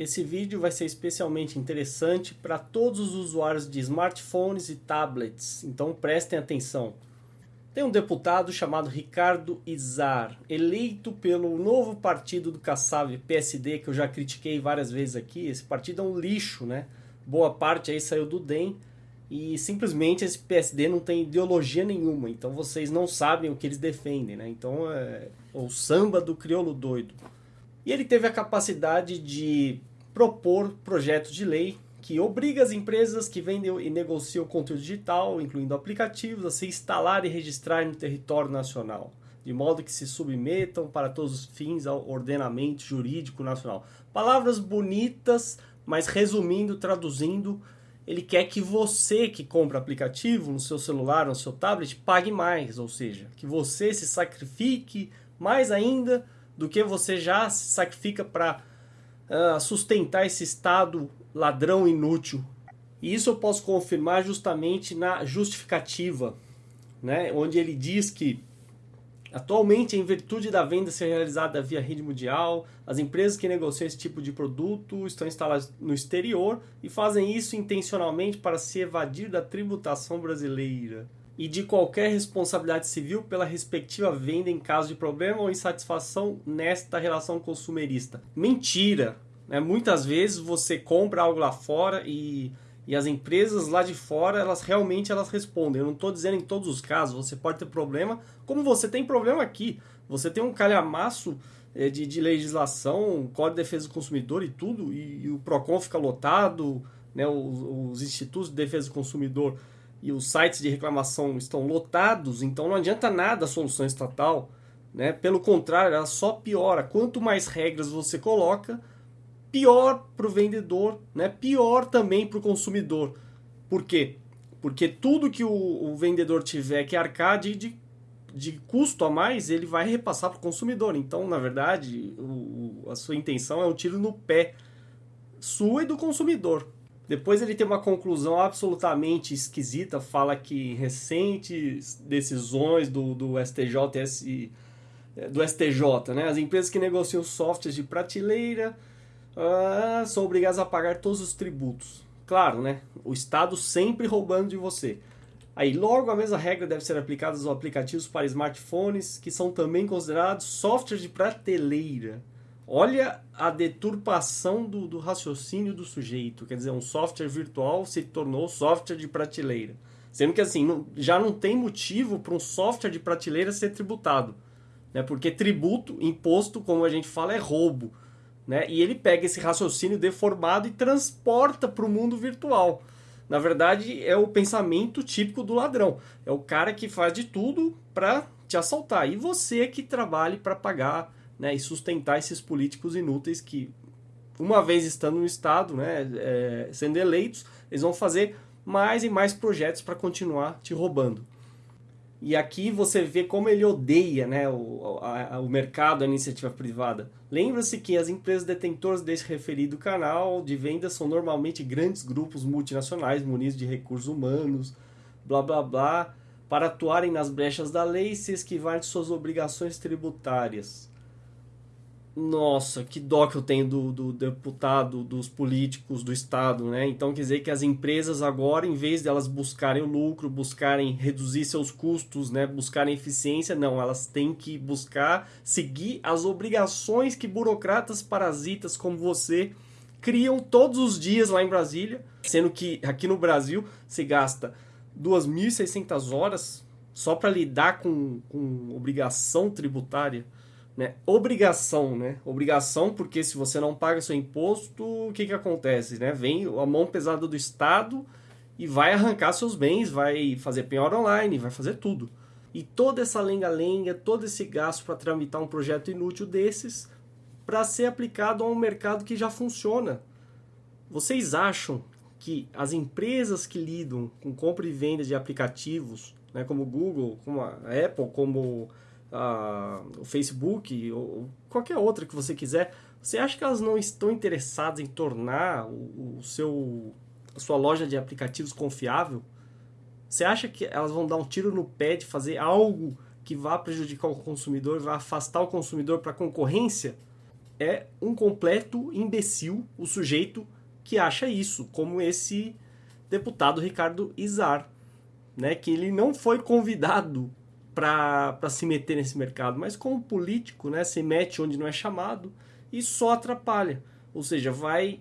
Esse vídeo vai ser especialmente interessante para todos os usuários de smartphones e tablets, então prestem atenção. Tem um deputado chamado Ricardo Izar, eleito pelo novo partido do Kassab, PSD, que eu já critiquei várias vezes aqui. Esse partido é um lixo, né? Boa parte aí saiu do DEM e simplesmente esse PSD não tem ideologia nenhuma, então vocês não sabem o que eles defendem, né? Então é o samba do crioulo doido. E ele teve a capacidade de propor projetos de lei que obriga as empresas que vendem e negociam conteúdo digital, incluindo aplicativos, a se instalar e registrar no território nacional, de modo que se submetam para todos os fins ao ordenamento jurídico nacional. Palavras bonitas, mas resumindo, traduzindo, ele quer que você que compra aplicativo no seu celular, no seu tablet, pague mais, ou seja, que você se sacrifique mais ainda do que você já se sacrifica para uh, sustentar esse estado ladrão inútil. E isso eu posso confirmar justamente na justificativa, né? onde ele diz que atualmente, em virtude da venda ser realizada via rede mundial, as empresas que negociam esse tipo de produto estão instaladas no exterior e fazem isso intencionalmente para se evadir da tributação brasileira e de qualquer responsabilidade civil pela respectiva venda em caso de problema ou insatisfação nesta relação consumerista. Mentira! Né? Muitas vezes você compra algo lá fora e, e as empresas lá de fora, elas realmente elas respondem. Eu não estou dizendo em todos os casos, você pode ter problema, como você tem problema aqui. Você tem um calhamaço é, de, de legislação, Código de Defesa do Consumidor e tudo, e, e o PROCON fica lotado, né? os, os institutos de defesa do consumidor e os sites de reclamação estão lotados, então não adianta nada a solução estatal. Né? Pelo contrário, ela só piora. Quanto mais regras você coloca, pior para o vendedor, né? pior também para o consumidor. Por quê? Porque tudo que o, o vendedor tiver que arcar de, de, de, custo a mais, ele vai repassar para o consumidor. Então, na verdade, o, a sua intenção é um tiro no pé sua e do consumidor. Depois ele tem uma conclusão absolutamente esquisita, fala que recentes decisões do, do STJ, do STJ, né? as empresas que negociam softwares de prateleira uh, são obrigadas a pagar todos os tributos. Claro, né? O Estado sempre roubando de você. Aí, logo, a mesma regra deve ser aplicada aos aplicativos para smartphones, que são também considerados softwares de prateleira. Olha a deturpação do, do, raciocínio do sujeito. Quer dizer, um software virtual se tornou software de prateleira. Sendo que assim, não, já não tem motivo para um software de prateleira ser tributado. Né? Porque tributo, imposto, como a gente fala, é roubo. Né? E ele pega esse raciocínio deformado e transporta para o mundo virtual. Na verdade, é o pensamento típico do ladrão. É o cara que faz de tudo para te assaltar. E você que trabalhe para pagar né, e sustentar esses políticos inúteis que, uma vez estando no Estado, né, é, sendo eleitos, eles vão fazer mais e mais projetos para continuar te roubando. E aqui você vê como ele odeia né, o, a, o mercado, a iniciativa privada. Lembra-se que as empresas detentoras desse referido canal de vendas são normalmente grandes grupos multinacionais munidos de recursos humanos, blá blá blá, para atuarem nas brechas da lei e se esquivar de suas obrigações tributárias. Nossa, que dó que eu tenho do, do deputado, dos políticos, do Estado, né? Então quer dizer que as empresas agora, em vez de elas buscarem o lucro, buscarem reduzir seus custos, né? Buscarem eficiência, não, elas têm que buscar seguir as obrigações que burocratas parasitas como você criam todos os dias lá em Brasília, sendo que aqui no Brasil se gasta 2.600 horas só para lidar com, com obrigação tributária. Né? Obrigação, né? Obrigação, porque se você não paga seu imposto, o que, que acontece? Né? Vem a mão pesada do Estado e vai arrancar seus bens, vai fazer penhora online, vai fazer tudo. E toda essa lenga-lenga, todo esse gasto para tramitar um projeto inútil desses, para ser aplicado a um mercado que já funciona. Vocês acham que as empresas que lidam com compra e venda de aplicativos, né, como Google, como a Apple, como o Facebook ou qualquer outra que você quiser, você acha que elas não estão interessadas em tornar o, o seu, a sua loja de aplicativos confiável? Você acha que elas vão dar um tiro no pé de fazer algo que vá prejudicar o consumidor, vai afastar o consumidor para a concorrência? é um completo imbecil o sujeito que acha isso, como esse deputado Ricardo Izar, né, que ele não foi convidado para se meter nesse mercado, mas como político, né, se mete onde não é chamado e só atrapalha. Ou seja, vai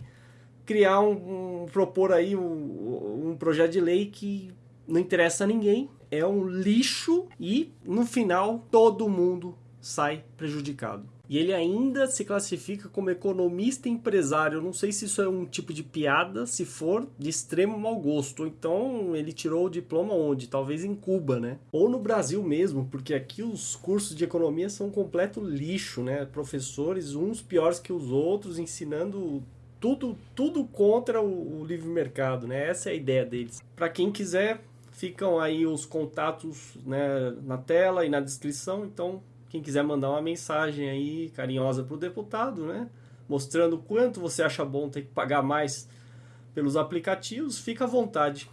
criar um, um propor aí um, um projeto de lei que não interessa a ninguém, é um lixo e no final todo mundo sai prejudicado. E ele ainda se classifica como economista empresário. Eu não sei se isso é um tipo de piada, se for de extremo mau gosto. Então ele tirou o diploma onde? Talvez em Cuba, né? Ou no Brasil mesmo, porque aqui os cursos de economia são um completo lixo, né? Professores, uns piores que os outros, ensinando tudo, tudo contra o, o livre mercado, né? Essa é a ideia deles. Para quem quiser, ficam aí os contatos né, na tela e na descrição. Então quem quiser mandar uma mensagem aí carinhosa para o deputado, né? Mostrando quanto você acha bom ter que pagar mais pelos aplicativos, fica à vontade.